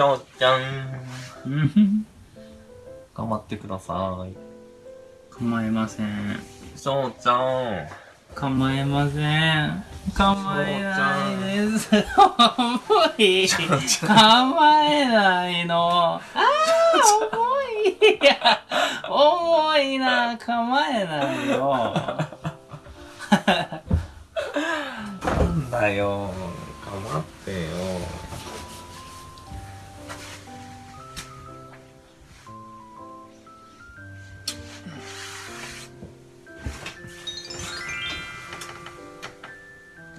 しょうちゃん。頑張ってください。構いません。しょうちゃん。構いません。構えないです。重い。構えないの。ああ、重い。いや、重いな。構えないよ。なんだよ。構ってよ。